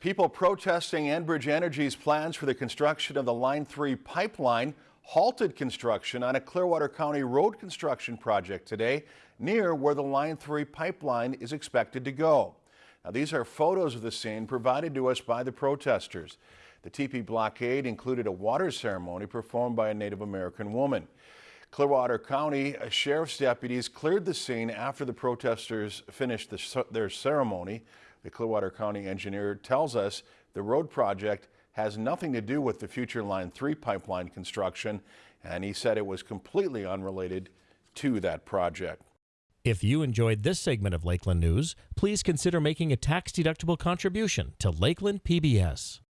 People protesting Enbridge Energy's plans for the construction of the Line 3 pipeline halted construction on a Clearwater County road construction project today near where the Line 3 pipeline is expected to go. Now, these are photos of the scene provided to us by the protesters. The teepee blockade included a water ceremony performed by a Native American woman. Clearwater County Sheriff's deputies cleared the scene after the protesters finished the, their ceremony. The Clearwater County engineer tells us the road project has nothing to do with the future Line 3 pipeline construction, and he said it was completely unrelated to that project. If you enjoyed this segment of Lakeland News, please consider making a tax-deductible contribution to Lakeland PBS.